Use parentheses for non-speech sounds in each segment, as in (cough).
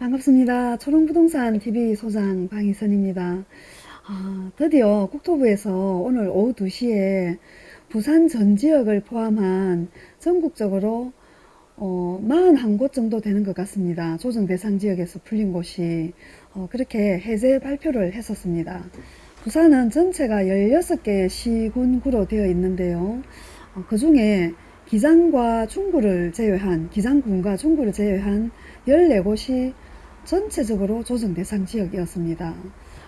반갑습니다. 초롱부동산 TV 소장 방희선입니다. 아, 드디어 국토부에서 오늘 오후 2시에 부산 전 지역을 포함한 전국적으로 어, 41곳 정도 되는 것 같습니다. 조정 대상 지역에서 풀린 곳이 어, 그렇게 해제 발표를 했었습니다. 부산은 전체가 16개의 시군구로 되어 있는데요. 어, 그 중에 기장과 중구를 제외한 기장군과 중구를 제외한 14곳이 전체적으로 조정 대상 지역이었습니다.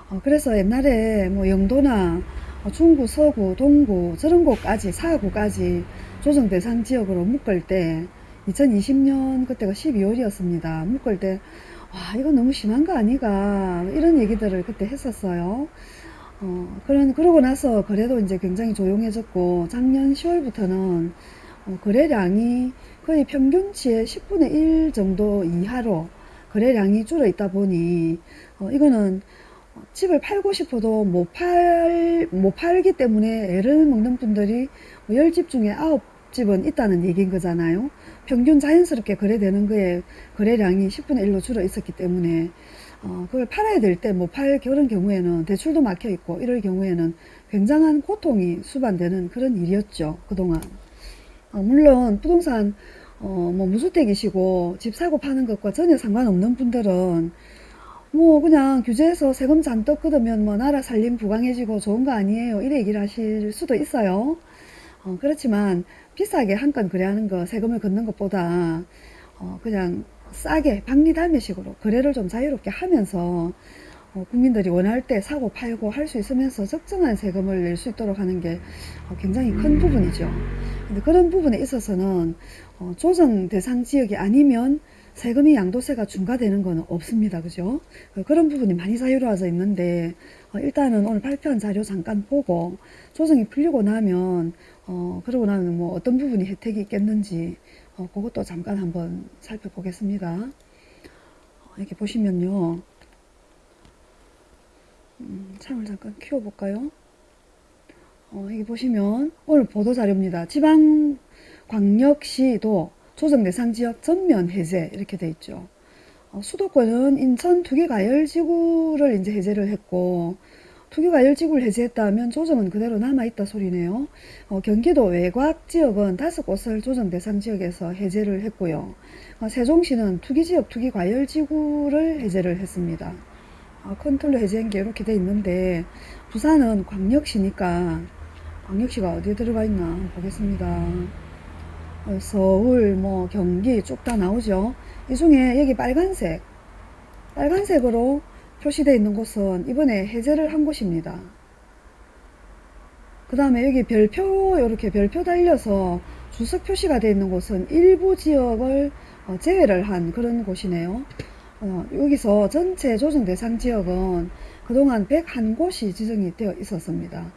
어, 그래서 옛날에 뭐 영도나 어, 중구, 서구, 동구 저런 곳까지 사구까지 조정 대상 지역으로 묶을 때 2020년 그때가 12월이었습니다. 묶을 때 와, 이거 너무 심한 거 아니가 이런 얘기들을 그때 했었어요. 어, 그런 그러고 나서 거래도 이제 굉장히 조용해졌고 작년 10월부터는 어, 거래량이 거의 평균치의 10분의 1 정도 이하로 거래량이 줄어 있다 보니 어, 이거는 집을 팔고 싶어도 못 팔, 못 팔기 때문에 애를 먹는 분들이 10집 중에 9집은 있다는 얘기인 거잖아요. 평균 자연스럽게 거래되는 거에 거래량이 10분의 1로 줄어 있었기 때문에 어, 그걸 팔아야 될 때 못 팔 그런 경우에는 대출도 막혀 있고 이럴 경우에는 굉장한 고통이 수반되는 그런 일이었죠. 그동안. 어, 물론 부동산 어, 뭐 무주택이시고 집 사고 파는 것과 전혀 상관없는 분들은 뭐 그냥 규제해서 세금 잔뜩 걷으면 뭐 나라 살림 부강해지고 좋은 거 아니에요. 이래 얘기를 하실 수도 있어요. 어, 그렇지만 비싸게 한 건 거래하는 거 세금을 걷는 것보다 어, 그냥 싸게 박리담회식으로 거래를 좀 자유롭게 하면서 어, 국민들이 원할 때 사고 팔고 할 수 있으면서 적정한 세금을 낼 수 있도록 하는 게 어, 굉장히 큰 부분이죠. 근데 그런 부분에 있어서는 어, 조정 대상 지역이 아니면 세금이 양도세가 중과되는 것은 없습니다. 그죠? 그런 부분이 많이 자유로워져 있는데 어, 일단은 오늘 발표한 자료 잠깐 보고 조정이 풀리고 나면 어, 그러고 나면 뭐 어떤 부분이 혜택이 있겠는지 어, 그것도 잠깐 한번 살펴보겠습니다. 이렇게 보시면요. 음, 창을 잠깐 키워볼까요? 어, 여기 보시면 오늘 보도자료입니다. 지방 광역시도 조정 대상 지역 전면 해제 이렇게 돼 있죠. 어, 수도권은 인천 투기가열지구를 이제 해제를 했고 투기가열지구를 해제했다면 조정은 그대로 남아있다 소리네요. 어, 경기도 외곽 지역은 다섯 곳을 조정 대상 지역에서 해제를 했고요. 어, 세종시는 투기지역 투기과열지구를 해제를 했습니다. 어, 컨트롤 해제한 게 이렇게 돼 있는데 부산은 광역시니까 광역시가 어디에 들어가 있나 보겠습니다. 어, 서울, 뭐 경기 쭉 다 나오죠. 이 중에 여기 빨간색 빨간색으로 표시되어 있는 곳은 이번에 해제를 한 곳입니다. 그 다음에 여기 별표 이렇게 별표 달려서 주석 표시가 되어 있는 곳은 일부 지역을 어, 제외를 한 그런 곳이네요. 어, 여기서 전체 조정 대상 지역은 그동안 101곳이 지정이 되어 있었습니다.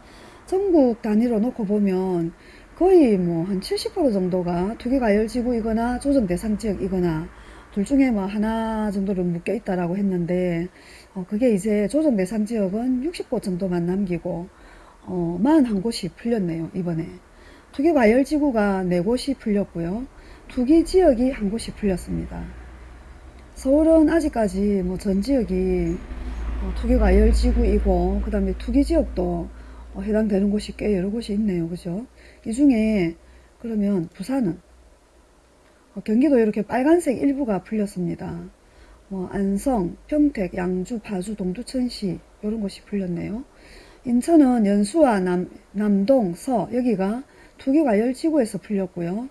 전국 단위로 놓고 보면 거의 뭐 한 70% 정도가 투기가열지구이거나 조정 대상 지역이거나 둘 중에 뭐 하나 정도를 묶여 있다라고 했는데 어, 그게 이제 조정 대상 지역은 60곳 정도만 남기고 어, 41곳이 풀렸네요 이번에. 투기과열지구가 4곳이 풀렸고요. 투기 지역이 한 곳이 풀렸습니다 서울은 아직까지 뭐 전 지역이 어, 투기가 열지구이고 그 다음에 투기 지역도 어, 해당되는 곳이 꽤 여러 곳이 있네요. 그죠? 이 중에 그러면 부산은 어, 경기도 이렇게 빨간색 일부가 풀렸습니다. 뭐 안성, 평택, 양주, 파주, 동두, 천시 이런 곳이 풀렸네요. 인천은 연수와 남, 남동, 서 여기가 투기과열지구에서 풀렸고요.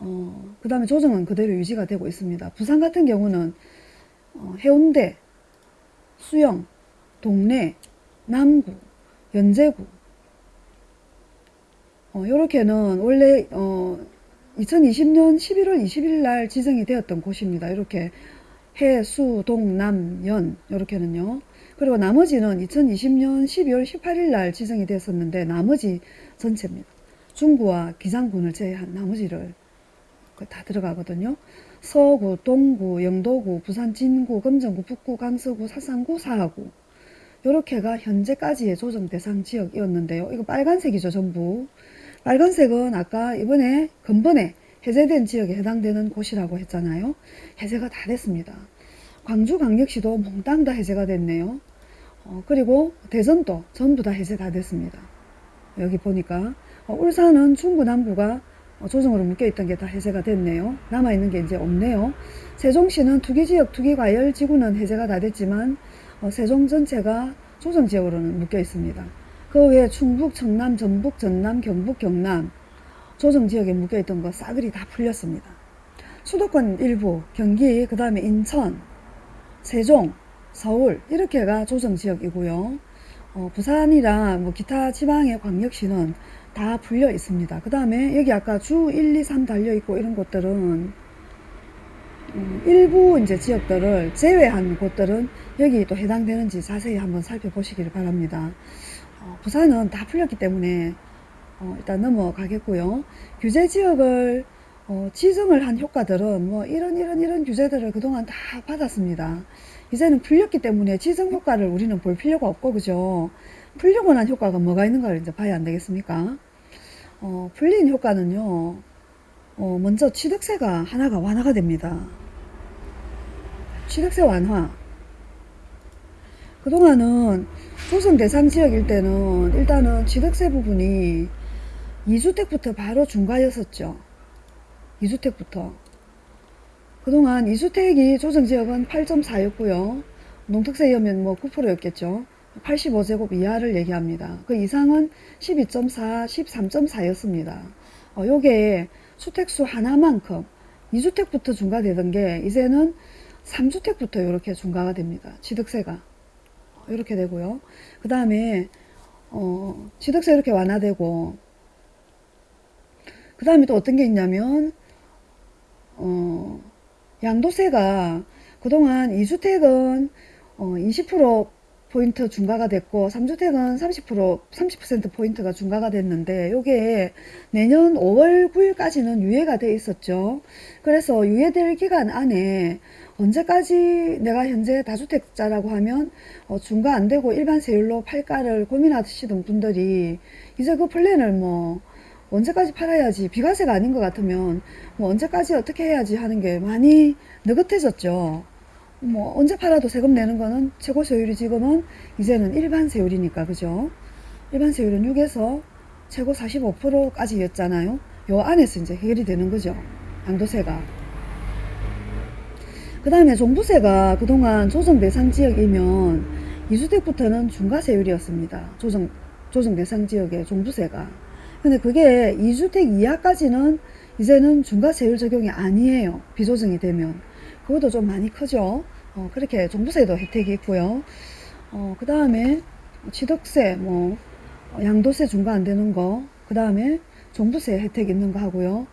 어, 그 다음에 조정은 그대로 유지가 되고 있습니다. 부산 같은 경우는 어, 해운대, 수영, 동래, 남구, 연제구 어, 요렇게는 원래 어, 2020년 11월 20일 날 지정이 되었던 곳입니다. 이렇게 해, 수, 동, 남, 연 이렇게는요. 그리고 나머지는 2020년 12월 18일 날 지정이 되었었는데 나머지 전체입니다. 중구와 기장군을 제외한 나머지를 다 들어가거든요. 서구, 동구, 영도구, 부산 진구, 금정구, 북구, 강서구, 사상구, 사하구 요렇게가 현재까지의 조정 대상 지역이었는데요. 이거 빨간색이죠 전부. 빨간색은 아까 이번에 근번에 해제된 지역에 해당되는 곳이라고 했잖아요. 해제가 다 됐습니다. 광주광역시도 몽땅 다 해제가 됐네요. 어, 그리고 대전도 전부 다 해제 다 됐습니다. 여기 보니까 어, 울산은 중부 남부가 어, 조정으로 묶여있던 게 다 해제가 됐네요. 남아있는 게 이제 없네요. 세종시는 투기지역 투기과열 지구는 해제가 다 됐지만 어, 세종 전체가 조정지역으로는 묶여 있습니다. 그 외에 충북, 청남, 전북, 전남, 경북, 경남 조정지역에 묶여있던 거 싸그리 다 풀렸습니다. 수도권 일부, 경기, 그 다음에 인천, 세종, 서울 이렇게가 조정지역이고요. 어, 부산이랑 뭐 기타 지방의 광역시는 다 풀려 있습니다. 그 다음에 여기 아까 주 1, 2, 3 달려 있고 이런 곳들은 음, 일부 이제 지역들을 제외한 곳들은 여기 또 해당되는지 자세히 한번 살펴보시기를 바랍니다. 어, 부산은 다 풀렸기 때문에 어, 일단 넘어가겠고요. 규제 지역을 어, 지정을 한 효과들은 뭐 이런 이런 이런 규제들을 그동안 다 받았습니다. 이제는 풀렸기 때문에 지정 효과를 우리는 볼 필요가 없고 그죠? 풀리고 난 효과가 뭐가 있는가를 이제 봐야 안 되겠습니까? 어, 풀린 효과는요. 어, 먼저 취득세가 하나가 완화가 됩니다. 취득세 완화. 그동안은 조성 대상 지역일 때는 일단은 취득세 부분이 2주택부터 바로 중과였었죠. 2주택부터. 그동안 2주택이 조정지역은 8.4였고요. 농특세이면 뭐 9%였겠죠. 85제곱 이하를 얘기합니다. 그 이상은 12.4, 13.4였습니다. 어, 요게 주택수 하나만큼 2주택부터 중과되던 게 이제는 3주택부터 이렇게 중과가 됩니다. 취득세가. 이렇게 되고요. 그 다음에 어, 취득세 이렇게 완화되고 그 다음에 또 어떤 게 있냐면 어, 양도세가 그동안 2주택은 어, 20% 포인트 중과가 됐고 3주택은 30% 30% 포인트가 중과가 됐는데 요게 내년 5월 9일까지는 유예가 돼 있었죠. 그래서 유예될 기간 안에 언제까지 내가 현재 다주택자라고 하면 어, 중과 안 되고 일반 세율로 팔까를 고민하시던 분들이 이제 그 플랜을 뭐 언제까지 팔아야지 비과세가 아닌 것 같으면 뭐 언제까지 어떻게 해야지 하는 게 많이 느긋해졌죠. 뭐 언제 팔아도 세금 내는 거는 최고 세율이 지금은 이제는 일반 세율이니까 그죠? 일반 세율은 6에서 최고 45%까지 였잖아요. 요 안에서 이제 해결이 되는 거죠. 양도세가. 그 다음에 종부세가 그동안 조정 대상 지역이면 2주택부터는 중과세율이었습니다. 조정, 조정 대상 지역의 종부세가. 근데 그게 2주택 이하까지는 이제는 중과세율 적용이 아니에요. 비조정이 되면. 그것도 좀 많이 크죠. 어, 그렇게 종부세도 혜택이 있고요. 어, 그 다음에 취득세, 뭐, 양도세 중과 안 되는 거, 그 다음에 종부세 혜택 있는 거 하고요.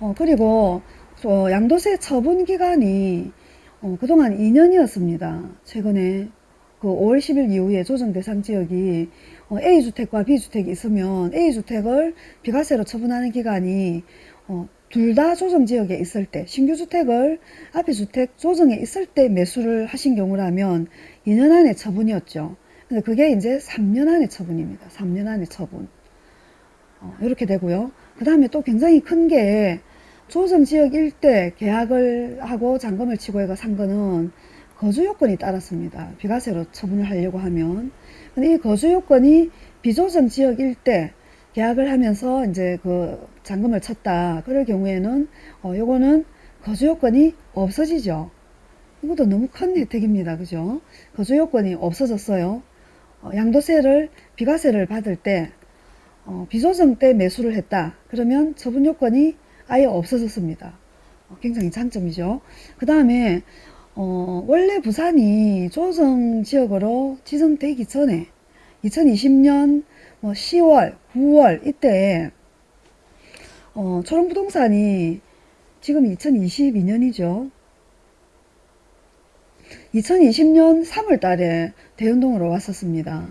어, 그리고 어, 양도세 처분 기간이 어, 그동안 2년이었습니다. 최근에 그 5월 10일 이후에 조정 대상 지역이 어, A주택과 B주택이 있으면 A주택을 비과세로 처분하는 기간이 어, 둘 다 조정 지역에 있을 때 신규 주택을 앞에 주택 조정에 있을 때 매수를 하신 경우라면 2년 안에 처분이었죠. 근데 그게 이제 3년 안에 처분입니다. 3년 안에 처분. 어, 이렇게 되고요. 그 다음에 또 굉장히 큰 게 조정 지역 일대 계약을 하고 잔금을 치고 해가 산 거는 거주 요건이 따랐습니다. 비과세로 처분을 하려고 하면. 근데 이 거주 요건이 비조정 지역 일대 계약을 하면서 이제 그 잔금을 쳤다. 그럴 경우에는 어 요거는 거주 요건이 없어지죠. 이것도 너무 큰 혜택입니다. 그죠? 거주 요건이 없어졌어요. 어 양도세를 비과세를 받을 때 어 비조정 때 매수를 했다. 그러면 처분 요건이 아예 없어졌습니다. 어 굉장히 장점이죠. 그 다음에 어 원래 부산이 조정 지역으로 지정되기 전에 2020년 뭐 10월, 9월 이때 어, 초롱부동산이 지금 2022년이죠. 2020년 3월 달에 대운동으로 왔었습니다.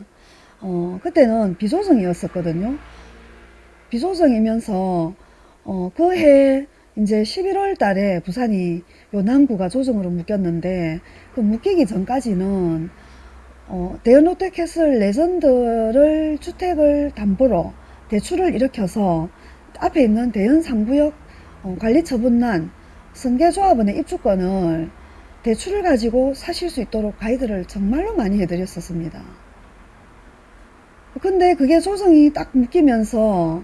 어, 그때는 비조정이었었거든요. 비조정이면서 어, 그해 이제 11월 달에 부산이 요 남구가 조정으로 묶였는데 그 묶이기 전까지는 어, 대연롯데캐슬 레전드를 주택을 담보로 대출을 일으켜서 앞에 있는 대연 3구역 어, 관리처분난 승계조합원의 입주권을 대출을 가지고 사실 수 있도록 가이드를 정말로 많이 해드렸었습니다. 근데 그게 조정이 딱 묶이면서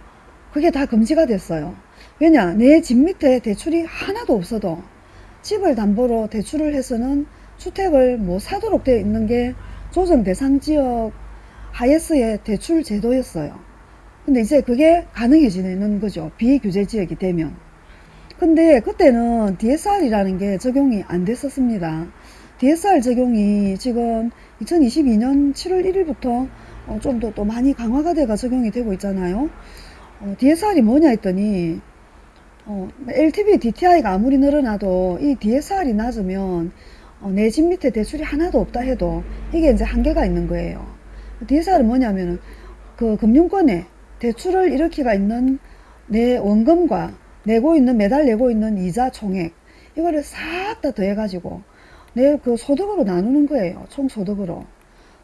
그게 다 금지가 됐어요. 왜냐? 내 집 밑에 대출이 하나도 없어도 집을 담보로 대출을 해서는 주택을 뭐 사도록 되어 있는 게 조정 대상 지역 하예스의 대출 제도였어요. 근데 이제 그게 가능해지는 거죠. 비규제 지역이 되면. 근데 그때는 DSR이라는 게 적용이 안 됐었습니다. DSR 적용이 지금 2022년 7월 1일부터 어, 좀더 또 많이 강화가 돼가 적용이 되고 있잖아요. 어, DSR이 뭐냐 했더니 어, LTV DTI가 아무리 늘어나도 이 DSR이 낮으면 어, 내 집 밑에 대출이 하나도 없다 해도 이게 이제 한계가 있는 거예요. DSR은 뭐냐면은 그 금융권에 대출을 일으키가 있는 내 원금과 내고 있는 매달 내고 있는 이자 총액 이거를 싹 다 더해가지고 내 그 소득으로 나누는 거예요. 총 소득으로.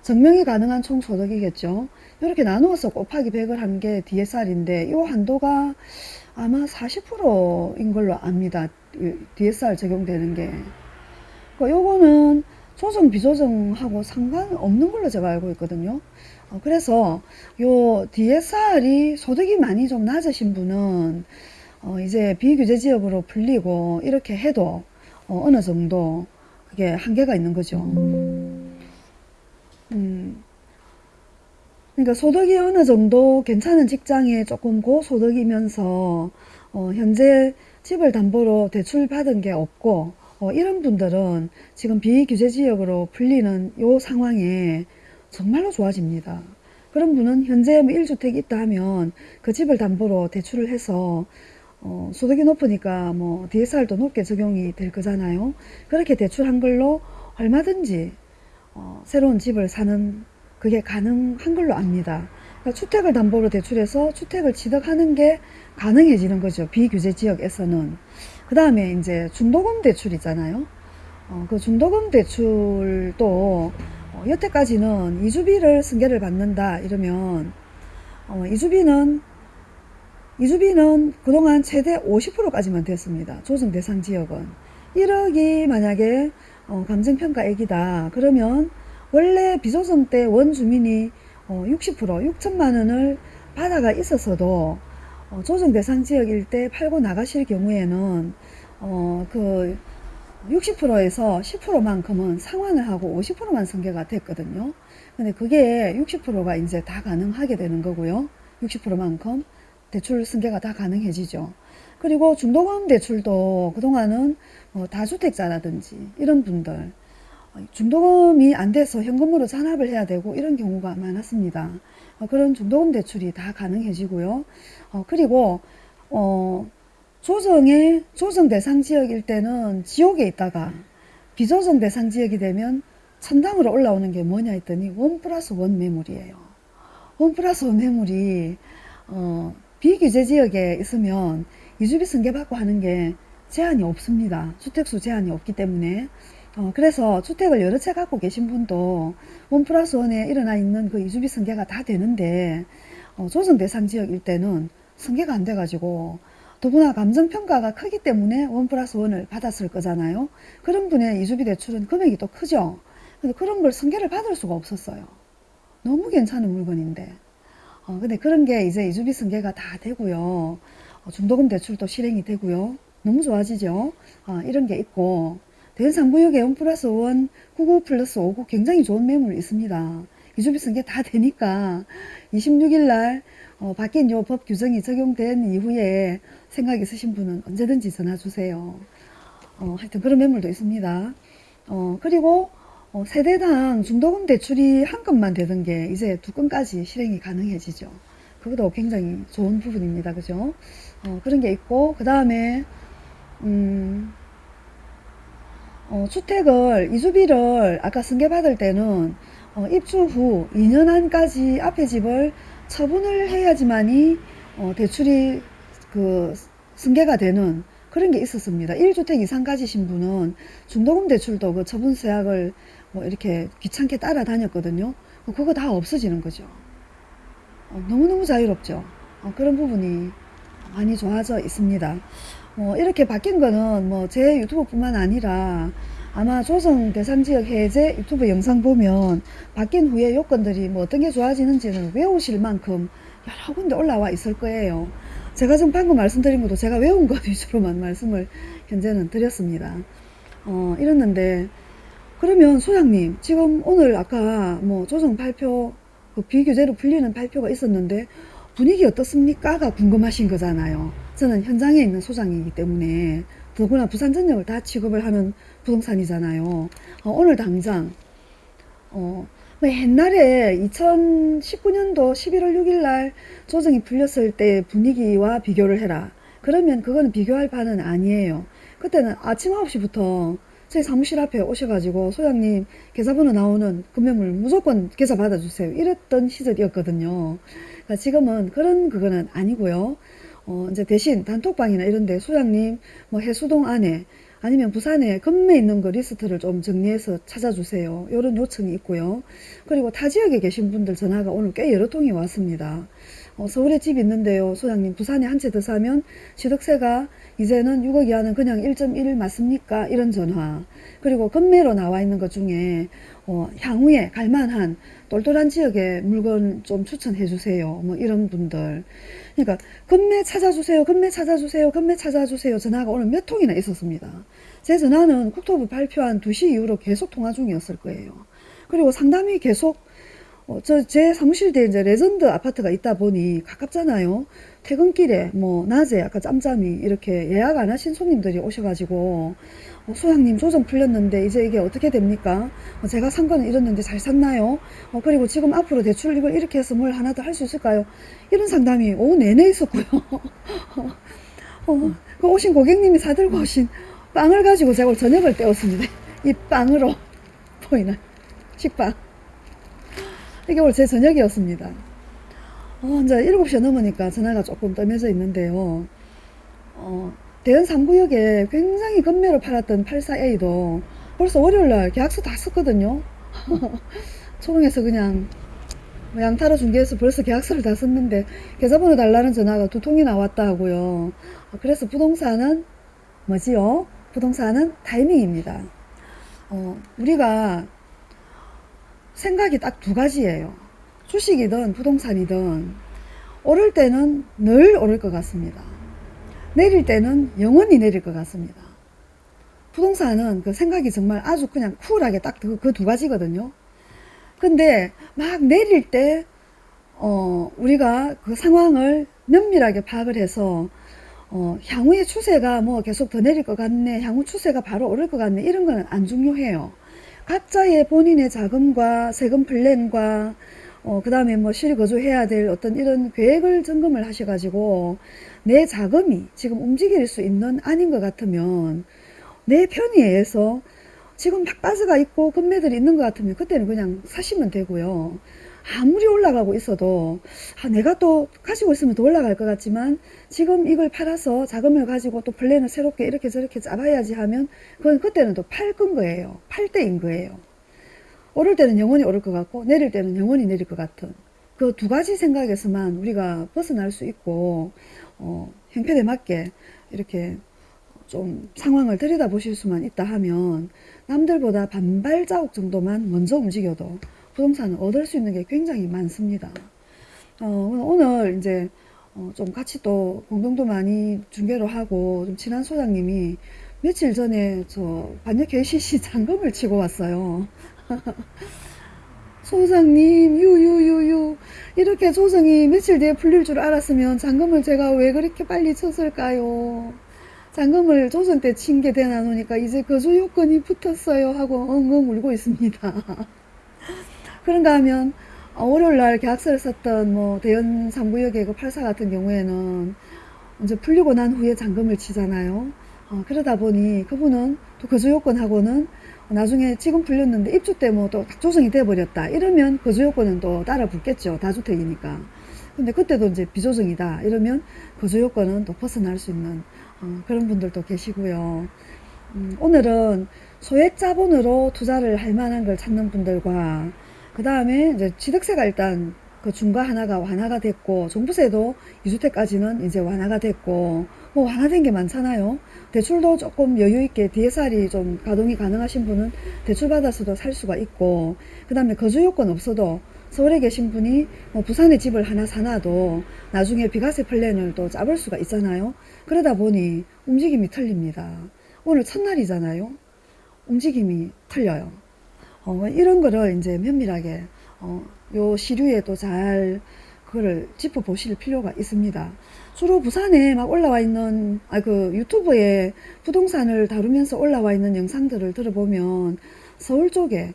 증명이 가능한 총 소득이겠죠. 이렇게 나누어서 곱하기 100을 한 게 DSR인데 이 한도가 아마 40%인 걸로 압니다. DSR 적용되는 게. 그 요거는 조정 비조정하고 상관없는 걸로 제가 알고 있거든요. 어, 그래서 요 DSR이 소득이 많이 좀 낮으신 분은 어, 이제 비규제 지역으로 풀리고 이렇게 해도 어, 어느 정도 그게 한계가 있는 거죠. 음, 그러니까 소득이 어느 정도 괜찮은 직장에 조금 고소득이면서 어, 현재 집을 담보로 대출 받은 게 없고 어, 이런 분들은 지금 비규제 지역으로 풀리는 요 상황에 정말로 좋아집니다. 그런 분은 현재 뭐 1주택이 있다 하면 그 집을 담보로 대출을 해서 어, 소득이 높으니까 뭐 DSR도 높게 적용이 될 거잖아요. 그렇게 대출한 걸로 얼마든지 어, 새로운 집을 사는 그게 가능한 걸로 압니다. 그러니까 주택을 담보로 대출해서 주택을 취득하는 게 가능해지는 거죠. 비규제 지역에서는. 그 다음에 이제 중도금 대출 있잖아요. 어, 그 중도금 대출도 어, 여태까지는 이주비를 승계를 받는다 이러면 어, 이주비는 이주비는 그동안 최대 50%까지만 됐습니다. 조정 대상 지역은 1억이 만약에 어, 감정평가액이다 그러면 원래 비조정 때 원주민이 어, 60% 6천만 원을 받아가 있었어도 어, 조정 대상 지역일 때 팔고 나가실 경우에는 어, 그 60%에서 10%만큼은 상환을 하고 50%만 승계가 됐거든요. 근데 그게 60%가 이제 다 가능하게 되는 거고요. 60%만큼 대출 승계가 다 가능해지죠. 그리고 중도금 대출도 그동안은 뭐 다주택자라든지 이런 분들 중도금이 안 돼서 현금으로 잔압을 해야 되고 이런 경우가 많았습니다. 어, 그런 중도금 대출이 다 가능해지고요. 어, 그리고 어, 조정의 조정 대상 지역일 때는 지옥에 있다가 비조정 대상 지역이 되면 천당으로 올라오는 게 뭐냐 했더니 원 플러스 원 매물이에요. 원 플러스 원 매물이 어, 비규제 지역에 있으면 이주비 승계받고 하는 게 제한이 없습니다. 주택수 제한이 없기 때문에 어, 그래서 주택을 여러 채 갖고 계신 분도 원 플러스 원에 일어나 있는 그 이주비 승계가 다 되는데 어, 조정 대상 지역일 때는 승계가 안 돼가지고 더구나 감정평가가 크기 때문에 원 플러스 원을 받았을 거잖아요. 그런 분의 이주비 대출은 금액이 또 크죠. 근데 그런 걸 승계를 받을 수가 없었어요. 너무 괜찮은 물건인데. 어, 근데 그런 게 이제 이주비 승계가 다 되고요. 어, 중도금 대출도 실행이 되고요. 너무 좋아지죠. 어, 이런 게 있고 대상구역에 1 플러스 1, 99 플러스 59 굉장히 좋은 매물 있습니다. 이주비 승계 다 되니까 26일 날 어, 바뀐 요 법 규정이 적용된 이후에 생각 있으신 분은 언제든지 전화 주세요. 어, 하여튼 그런 매물도 있습니다. 어, 그리고 어, 세대당 중도금 대출이 한 건만 되던 게 이제 두 건까지 실행이 가능해지죠. 그것도 굉장히 좋은 부분입니다. 그죠? 어, 그런 게 있고, 그 다음에, 음, 어, 주택을, 이주비를 아까 승계받을 때는 어, 입주 후 2년 안까지 앞에 집을 처분을 해야지만이 어, 대출이 그 승계가 되는 그런 게 있었습니다. 1주택 이상 가지신 분은 중도금 대출도 그 처분 서약을 뭐 이렇게 귀찮게 따라다녔거든요. 그거 다 없어지는 거죠. 어, 너무너무 자유롭죠. 어, 그런 부분이 많이 좋아져 있습니다. 뭐 이렇게 바뀐 거는 뭐 제 유튜브 뿐만 아니라 아마 조성 대상 지역 해제 유튜브 영상 보면 바뀐 후에 요건들이 뭐 어떤 게 좋아지는지는 외우실 만큼 여러 군데 올라와 있을 거예요. 제가 지금 방금 말씀드린 것도 제가 외운 것 (laughs) 위주로만 말씀을 현재는 드렸습니다. 어, 이랬는데 그러면 소장님 지금 오늘 아까 뭐 조정 발표 그 비규제로 풀리는 발표가 있었는데 분위기 어떻습니까?가 궁금하신 거잖아요. 저는 현장에 있는 소장이기 때문에 더구나 부산 전역을 다 취급을 하는 부동산이잖아요. 어, 오늘 당장 어, 뭐 옛날에 2019년도 11월 6일 날 조정이 풀렸을 때 분위기와 비교를 해라. 그러면 그거는 비교할 바는 아니에요. 그때는 아침 9시부터 저희 사무실 앞에 오셔가지고 소장님 계좌번호 나오는 금매물 무조건 계좌 받아주세요. 이랬던 시절이었거든요. 그러니까 지금은 그런 그거는 아니고요. 어, 이제 대신 단톡방이나 이런데 소장님 뭐 해수동 안에 아니면 부산에 금매 있는 거 리스트를 좀 정리해서 찾아주세요. 이런 요청이 있고요. 그리고 타 지역에 계신 분들 전화가 오늘 꽤 여러 통이 왔습니다. 어, 서울에 집 있는데요. 소장님 부산에 한 채 더 사면 취득세가 이제는 6억 이하는 그냥 1.1 맞습니까? 이런 전화. 그리고 금매로 나와 있는 것 중에 어, 향후에 갈만한 똘똘한 지역의 물건 좀 추천해 주세요. 뭐 이런 분들. 그러니까 금매 찾아주세요. 금매 찾아주세요. 금매 찾아주세요. 전화가 오늘 몇 통이나 있었습니다. 제 전화는 국토부 발표한 2시 이후로 계속 통화 중이었을 거예요. 그리고 상담이 계속 어, 저제 사무실 뒤에 이제 레전드 아파트가 있다 보니 가깝잖아요. 퇴근길에 뭐 낮에 아까 짬짬이 이렇게 예약 안 하신 손님들이 오셔가지고 어, 소장님 조정 풀렸는데 이제 이게 어떻게 됩니까? 어, 제가 산 거는 이랬는데 잘 샀나요? 어, 그리고 지금 앞으로 대출 이걸 이렇게 해서 뭘 하나 더 할 수 있을까요? 이런 상담이 오후 내내 있었고요. (laughs) 어, 그 오신 고객님이 사들고 오신 빵을 가지고 제가 저녁을 때웠습니다. (laughs) 이 빵으로 (laughs) 보이나 식빵. 이게 오늘 제 저녁이었습니다. 어, 이제 7시 넘으니까 전화가 조금 떠매져 있는데요. 어, 대연 3구역에 굉장히 건매로 팔았던 84A도 벌써 월요일날 계약서 다 썼거든요. (laughs) 초롱에서 그냥 뭐 양타로 중개해서 벌써 계약서를 다 썼는데 계좌번호 달라는 전화가 두 통이 나 왔다 하고요. 어, 그래서 부동산은 뭐지요? 부동산은 타이밍입니다. 어, 우리가 생각이 딱 두 가지예요. 주식이든 부동산이든 오를 때는 늘 오를 것 같습니다. 내릴 때는 영원히 내릴 것 같습니다. 부동산은 그 생각이 정말 아주 그냥 쿨하게 딱 그두 가지거든요. 근데 막 내릴 때, 어, 우리가 그 상황을 면밀하게 파악을 해서, 어, 향후의 추세가 뭐 계속 더 내릴 것 같네, 향후 추세가 바로 오를 것 같네, 이런 거는 안 중요해요. 각자의 본인의 자금과 세금 플랜과 어, 그 다음에 뭐 실거주해야 될 어떤 이런 계획을 점검을 하셔가지고 내 자금이 지금 움직일 수 있는 아닌 것 같으면 내 편의에서 지금 막 빠져가 있고 금매들이 있는 것 같으면 그때는 그냥 사시면 되고요. 아무리 올라가고 있어도 아, 내가 또 가지고 있으면 더 올라갈 것 같지만 지금 이걸 팔아서 자금을 가지고 또 플랜을 새롭게 이렇게 저렇게 잡아야지 하면 그건 그때는 또팔건 거예요. 팔 때인 거예요. 오를 때는 영원히 오를 것 같고 내릴 때는 영원히 내릴 것 같은 그 두 가지 생각에서만 우리가 벗어날 수 있고 어, 형편에 맞게 이렇게 좀 상황을 들여다보실 수만 있다 하면 남들보다 반발 자국 정도만 먼저 움직여도 부동산을 얻을 수 있는 게 굉장히 많습니다. 어, 오늘 이제 어, 좀 같이 또 공동도 많이 중계를 하고 좀 친한 소장님이 며칠 전에 저 반역 KCC (laughs) 잔금을 치고 왔어요. (laughs) 소장님 유유유유 이렇게 조정이 며칠 뒤에 풀릴 줄 알았으면 잔금을 제가 왜 그렇게 빨리 쳤을까요? 잔금을 조정 때친 게 되나 노니까 이제 거주 요건이 붙었어요 하고 엉엉 울고 있습니다. (laughs) 그런가 하면 어, 월요일날 계약서를 썼던 뭐 대연 3구역의 그84 같은 경우에는 이제 풀리고 난 후에 잔금을 치잖아요. 어, 그러다 보니 그분은 또 거주 요건하고는 나중에 지금 풀렸는데 입주 때 뭐 또 조정이 돼버렸다. 이러면 거주 요건은 또 따라 붙겠죠. 다주택이니까. 근데 그때도 이제 비조정이다. 이러면 거주 요건은 또 벗어날 수 있는 어, 그런 분들도 계시고요. 음, 오늘은 소액 자본으로 투자를 할 만한 걸 찾는 분들과 그 다음에 이제 취득세가 일단 그 중과 하나가 완화가 됐고 종부세도 2주택까지는 이제 완화가 됐고 뭐 완화된 게 많잖아요. 대출도 조금 여유 있게 DSR이 좀 가동이 가능하신 분은 대출 받아서도 살 수가 있고 그 다음에 거주 요건 없어도 서울에 계신 분이 뭐 부산에 집을 하나 사놔도 나중에 비과세 플랜을 또 짜볼 수가 있잖아요. 그러다 보니 움직임이 틀립니다. 오늘 첫날이잖아요. 움직임이 틀려요. 어, 이런 거를 이제 면밀하게 어, 요 시류에도 잘 그거를 짚어 보실 필요가 있습니다. 주로 부산에 막 올라와 있는 아 그 유튜브에 부동산을 다루면서 올라와 있는 영상들을 들어보면 서울 쪽에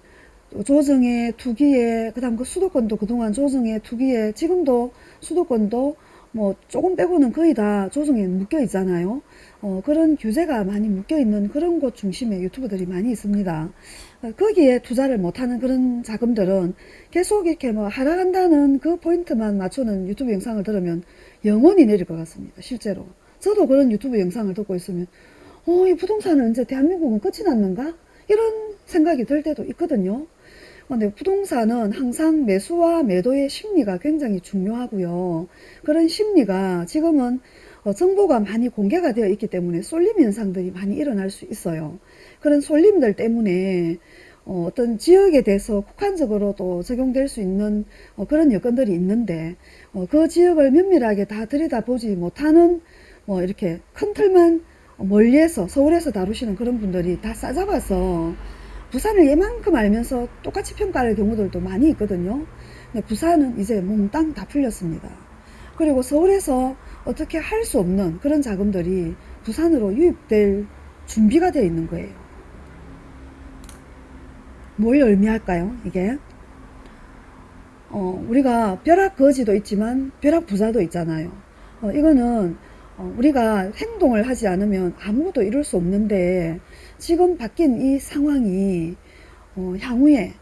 조정에 투기에 그다음 그 수도권도 그동안 조정에 투기에 지금도 수도권도 뭐 조금 빼고는 거의 다 조정에 묶여 있잖아요. 어, 그런 규제가 많이 묶여 있는 그런 곳 중심의 유튜브들이 많이 있습니다. 어, 거기에 투자를 못하는 그런 자금들은 계속 이렇게 뭐 하락한다는 그 포인트만 맞추는 유튜브 영상을 들으면 영원히 내릴 것 같습니다. 실제로. 저도 그런 유튜브 영상을 듣고 있으면 어, 이 부동산은 이제 대한민국은 끝이 났는가? 이런 생각이 들 때도 있거든요. 근데 부동산은 항상 매수와 매도의 심리가 굉장히 중요하고요. 그런 심리가 지금은 어, 정보가 많이 공개가 되어 있기 때문에 쏠림 현상들이 많이 일어날 수 있어요. 그런 쏠림들 때문에 어, 떤 지역에 대해서 국한적으로 또 적용될 수 있는 어, 그런 여건들이 있는데 어, 그 지역을 면밀하게 다 들여다보지 못하는 뭐 이렇게 큰 틀만 멀리에서 서울에서 다루시는 그런 분들이 다 싸잡아서 부산을 얘만큼 알면서 똑같이 평가할 경우들도 많이 있거든요. 근데 부산은 이제 몽땅 다 풀렸습니다. 그리고 서울에서 어떻게 할 수 없는 그런 자금들이 부산으로 유입될 준비가 되어 있는 거예요. 뭘 의미할까요? 이게 어, 우리가 벼락 거지도 있지만 벼락 부자도 있잖아요. 어, 이거는 어, 우리가 행동을 하지 않으면 아무것도 이룰 수 없는데 지금 바뀐 이 상황이 어, 향후에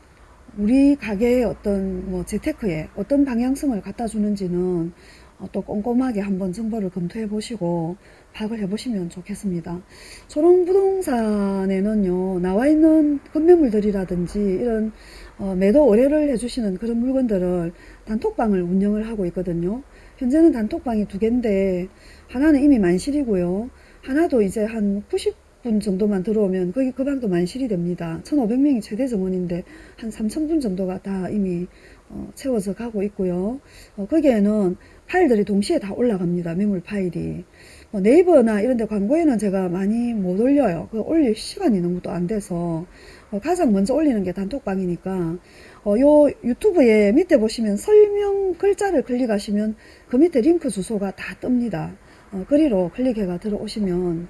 우리 가게의 어떤 뭐 재테크에 어떤 방향성을 갖다 주는지는 어, 또 꼼꼼하게 한번 정보를 검토해 보시고 파악을 해 보시면 좋겠습니다. 초롱부동산에는요 나와 있는 건매물들이라든지 이런 어, 매도 의뢰를 해주시는 그런 물건들을 단톡방을 운영을 하고 있거든요. 현재는 단톡방이 두 개인데 하나는 이미 만실이고요. 하나도 이제 한 90분 정도만 들어오면 거기 그 방도 만실이 됩니다. 1500명이 최대 정원인데 한 3000분 정도가 다 이미 어, 채워져 가고 있고요. 어, 거기에는 파일들이 동시에 다 올라갑니다. 매물 파일이. 뭐 네이버나 이런 데 광고에는 제가 많이 못 올려요. 그 올릴 시간이 너무 또 안 돼서 어, 가장 먼저 올리는 게 단톡방이니까 어, 요 유튜브에 밑에 보시면 설명 글자를 클릭하시면 그 밑에 링크 주소가 다 뜹니다. 어, 거리로 클릭해가 들어오시면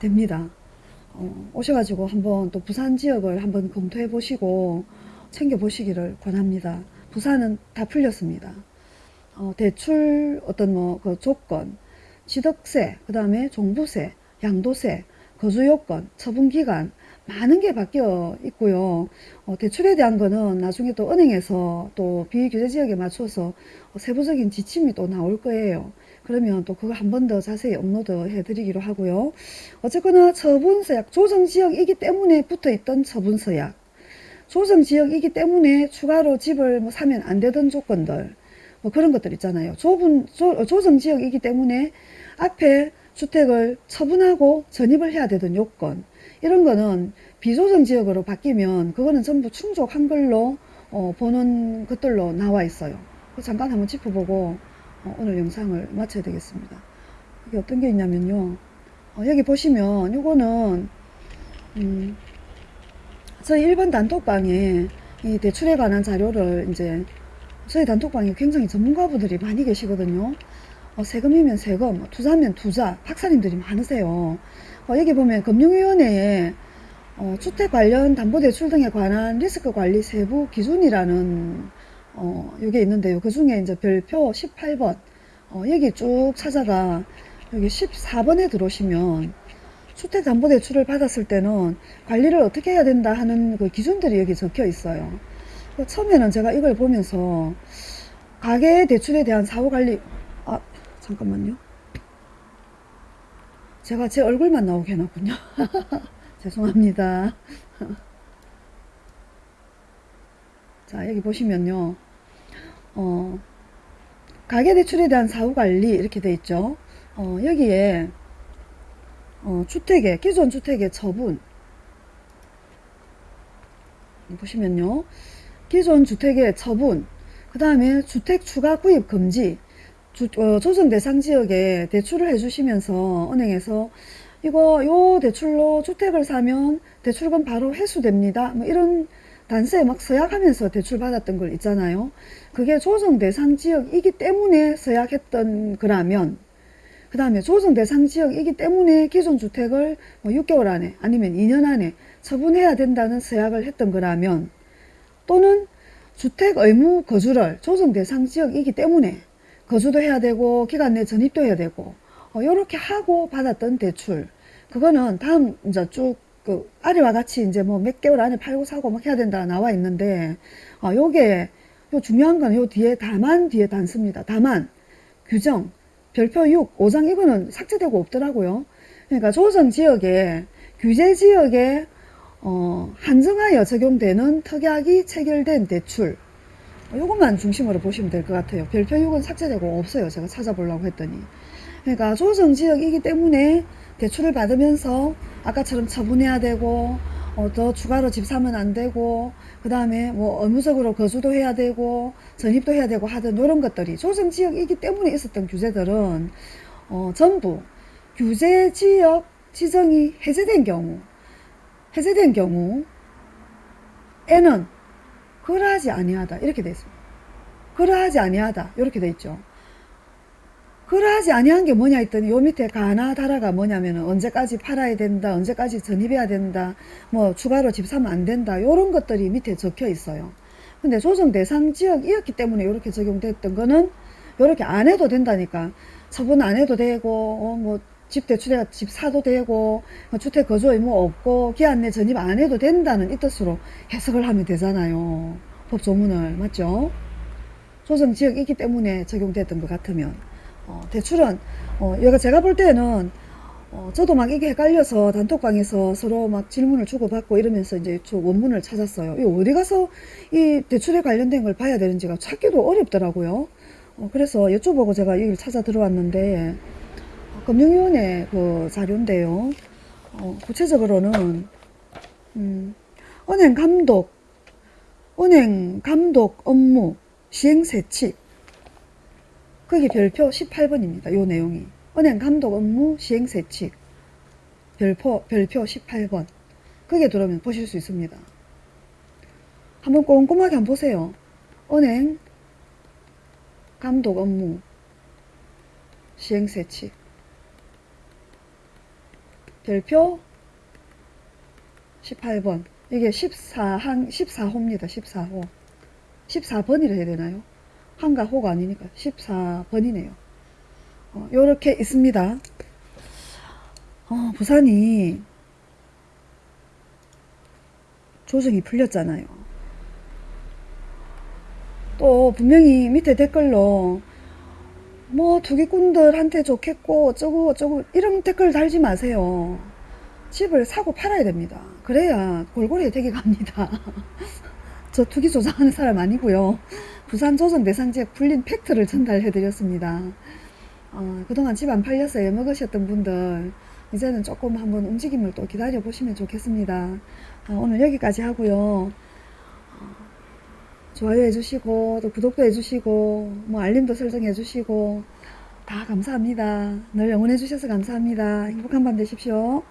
됩니다. 어, 오셔가지고 한번 또 부산 지역을 한번 검토해 보시고 챙겨 보시기를 권합니다. 부산은 다 풀렸습니다. 어, 대출 어떤 뭐 그 조건, 취득세, 그 다음에 종부세, 양도세, 거주요건, 처분기간 많은 게 바뀌어 있고요. 어, 대출에 대한 거는 나중에 또 은행에서 또 비규제 지역에 맞춰서 세부적인 지침이 또 나올 거예요. 그러면 또 그거 한번 더 자세히 업로드 해드리기로 하고요. 어쨌거나 처분서약, 조정지역이기 때문에 붙어 있던 처분서약, 조정지역이기 때문에 추가로 집을 뭐 사면 안 되던 조건들, 뭐 그런 것들 있잖아요. 좁은, 조, 조정지역이기 때문에 앞에 주택을 처분하고 전입을 해야 되던 요건, 이런 거는 비조정 지역으로 바뀌면 그거는 전부 충족한 걸로 어, 보는 것들로 나와 있어요. 잠깐 한번 짚어보고 어, 오늘 영상을 마쳐야 되겠습니다. 이게 어떤 게 있냐면요. 어, 여기 보시면 이거는 음, 저희 일반 단톡방에 이 대출에 관한 자료를 이제 저희 단톡방에 굉장히 전문가분들이 많이 계시거든요. 어, 세금이면 세금, 투자면 투자, 박사님들이 많으세요. 어, 여기 보면 금융위원회에 어, 주택 관련 담보대출 등에 관한 리스크 관리 세부 기준이라는 어, 이게 있는데요. 그 중에 이제 별표 18번 어, 여기 쭉 찾아가 여기 14번에 들어오시면 주택담보대출을 받았을 때는 관리를 어떻게 해야 된다 하는 그 기준들이 여기 적혀 있어요. 그 처음에는 제가 이걸 보면서 가계 대출에 대한 사후관리 아 잠깐만요. 제가 제 얼굴만 나오게 해놨군요. (laughs) 죄송합니다. (laughs) 자, 여기 보시면요. 어, 가계대출에 대한 사후관리 이렇게 돼 있죠. 어, 여기에 어, 주택의 기존 주택의 처분 보시면요. 기존 주택의 처분 그 다음에 주택 추가 구입 금지 주, 어, 조정 대상 지역에 대출을 해주시면서 은행에서 이거 요 대출로 주택을 사면 대출금 바로 회수됩니다. 뭐 이런 단서에 막 서약하면서 대출 받았던 걸 있잖아요. 그게 조정 대상 지역이기 때문에 서약했던 거라면 그 다음에 조정 대상 지역이기 때문에 기존 주택을 뭐 6개월 안에 아니면 2년 안에 처분해야 된다는 서약을 했던 거라면 또는 주택 의무 거주를 조정 대상 지역이기 때문에 거주도 해야 되고 기간 내 전입도 해야 되고 어, 요렇게 하고 받았던 대출 그거는 다음 이제 쭉그 아래와 같이 이제 뭐 몇 개월 안에 팔고 사고 막 해야 된다 나와 있는데 어, 요게 요 중요한 건 요 뒤에 다만 뒤에 단습니다. 다만 규정 별표 6 5장 이거는 삭제되고 없더라고요. 그러니까 조정 지역에 규제 지역에 어, 한정하여 적용되는 특약이 체결된 대출 요것만 중심으로 보시면 될 것 같아요. 별표 6은 삭제되고 없어요. 제가 찾아보려고 했더니. 그러니까 조정지역이기 때문에 대출을 받으면서 아까처럼 처분해야 되고 어, 더 추가로 집 사면 안 되고 그 다음에 뭐 의무적으로 거주도 해야 되고 전입도 해야 되고 하던 이런 것들이 조정지역이기 때문에 있었던 규제들은 어, 전부 규제지역 지정이 해제된 경우 해제된 경우 에는 그러하지 아니하다 이렇게 돼 있습니다. 그러하지 아니하다 이렇게 돼 있죠. 그러하지 아니한 게 뭐냐 했더니 요 밑에 가나다라가 뭐냐면 언제까지 팔아야 된다 언제까지 전입해야 된다 뭐 추가로 집 사면 안 된다 요런 것들이 밑에 적혀 있어요 근데 조정 대상 지역이었기 때문에 이렇게 적용됐던 거는 이렇게 안 해도 된다니까 처분 안 해도 되고 어, 뭐 집 대출에 집 사도 되고 뭐 주택 거주 의무 없고 기한 내 전입 안 해도 된다는 이 뜻으로 해석을 하면 되잖아요 법조문을 맞죠 조정 지역이기 때문에 적용됐던 것 같으면 어, 대출은 어, 여가 제가 볼 때는 어, 저도 막 이게 헷갈려서 단톡방에서 서로 막 질문을 주고받고 이러면서 이제 저 원문을 찾았어요. 이 어디 가서 이 대출에 관련된 걸 봐야 되는지가 찾기도 어렵더라고요. 어, 그래서 여쭤보고 제가 여기를 찾아 들어왔는데 어, 금융위원회 그 자료인데요. 어, 구체적으로는 음, 은행 감독, 은행 감독 업무 시행 세칙 거기 별표 18번입니다. 요 내용이. 은행 감독 업무 시행 세칙. 별표, 별표 18번. 거기에 들어오면 보실 수 있습니다. 한번 꼼꼼하게 한번 보세요. 은행 감독 업무 시행 세칙. 별표 18번. 이게 14항, 14호입니다. 14호. 14번이라 해야 되나요? 한가 호가 아니니까 14번이네요. 어, 요렇게 있습니다. 어, 부산이 조정이 풀렸잖아요. 또 분명히 밑에 댓글로 뭐 투기꾼들한테 좋겠고 어쩌고 어쩌고 이런 댓글 달지 마세요. 집을 사고 팔아야 됩니다. 그래야 골고루 혜택이 갑니다. (laughs) 저 투기 조장하는 사람 아니고요. 부산 조정 대상지역 풀린 팩트를 전달해 드렸습니다. 어, 그동안 집 안 팔려서 애먹으셨던 분들 이제는 조금 한번 움직임을 또 기다려 보시면 좋겠습니다. 어, 오늘 여기까지 하고요. 어, 좋아요 해주시고 또 구독도 해주시고 뭐 알림도 설정해 주시고 다 감사합니다. 늘 응원해 주셔서 감사합니다. 행복한 밤 되십시오.